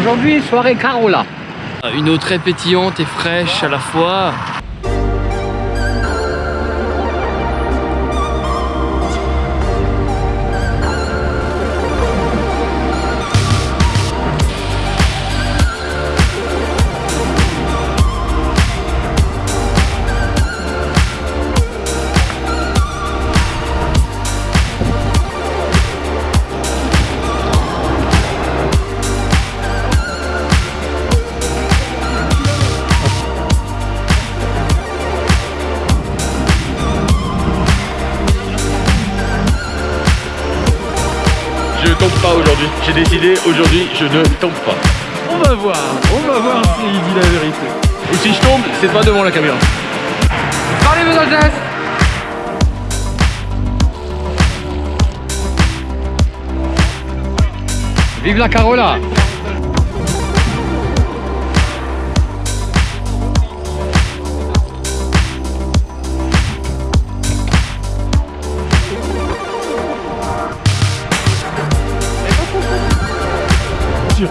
Aujourd'hui, soirée Carola. Une eau très pétillante et fraîche à la fois. Je tombe pas aujourd'hui. J'ai décidé aujourd'hui, je ne tombe pas. On va voir, on va voir s'il dit la vérité. Et si je tombe, c'est pas devant la caméra. Parlez Los Angeles Vive la Carola sûr.